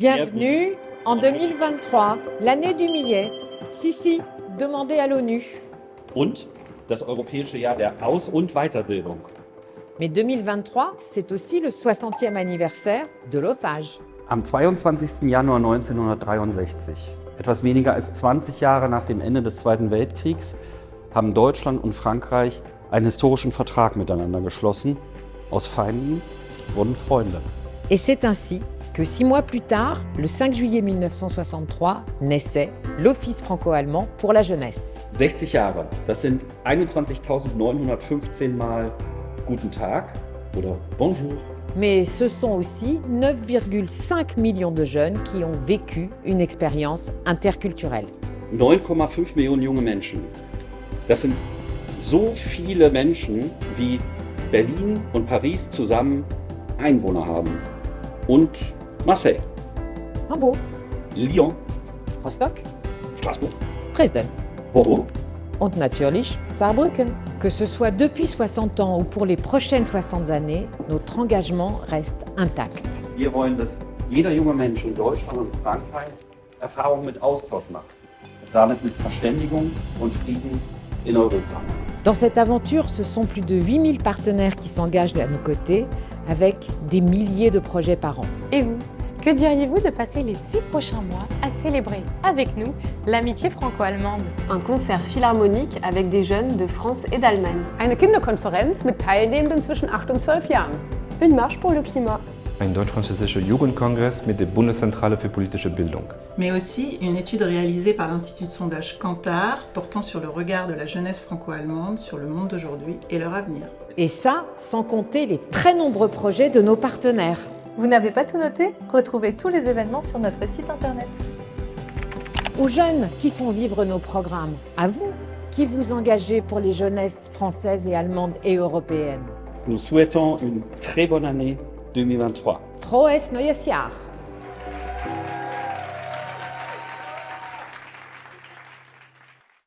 Bienvenue en 2023, l'année du millet. Si, si, demandez à l'ONU. und das Europäische Jahr der Aus- und Weiterbildung. Mais 2023, c'est aussi le 60e anniversaire de l'OFAGE. Am 22. Januar 1963, etwas weniger als 20 Jahre nach dem Ende des Zweiten Weltkriegs, haben Deutschland und Frankreich einen historischen Vertrag miteinander geschlossen. Aus Feinden wurden Freunde. Et c'est ainsi que six mois plus tard, le 5 juillet 1963, naissait l'Office franco-allemand pour la jeunesse. 60 Jahre, das sind 21.915 Mal Guten Tag oder Bonjour. Mais ce sont aussi 9,5 millions de jeunes qui ont vécu une expérience interculturelle. 9,5 Millionen junge Menschen. Das sind so viele Menschen, wie Berlin und Paris zusammen Einwohner haben. Und Marseille, Hambourg, Lyon, Rostock, Straßburg, Dresden Bordeaux. und natürlich Saarbrücken. Que ce soit depuis 60 ans ou pour les prochaines 60 années, notre engagement reste intact. Wir wollen, dass jeder junge Mensch in Deutschland und Frankreich Erfahrungen mit Austausch macht. Damit mit Verständigung und Frieden in Europa. Dans cette aventure, ce sont plus de 8000 partenaires qui s'engagent à nos côtés avec des milliers de projets par an. Et vous? Que diriez-vous de passer les six prochains mois à célébrer avec nous l'amitié franco-allemande Un concert philharmonique avec des jeunes de France et d'Allemagne. Eine Kinderkonferenz mit Teilnehmenden zwischen 8 und 12 Jahren. Une marche pour le climat. Ein deutsch-französischer Jugendkongress mit der Bundeszentrale für politische Bildung. mais aussi une étude réalisée par l'Institut de sondage Kantar portant sur le regard de la jeunesse franco-allemande sur le monde d'aujourd'hui et leur avenir. Et ça, sans compter les très nombreux projets de nos partenaires. Vous n'avez pas tout noté? Retrouvez tous les événements sur notre site internet. Aux jeunes qui font vivre nos programmes, à vous qui vous engagez pour les jeunesses françaises et allemandes et européennes. Nous souhaitons une très bonne année 2023. Frohes neues Jahr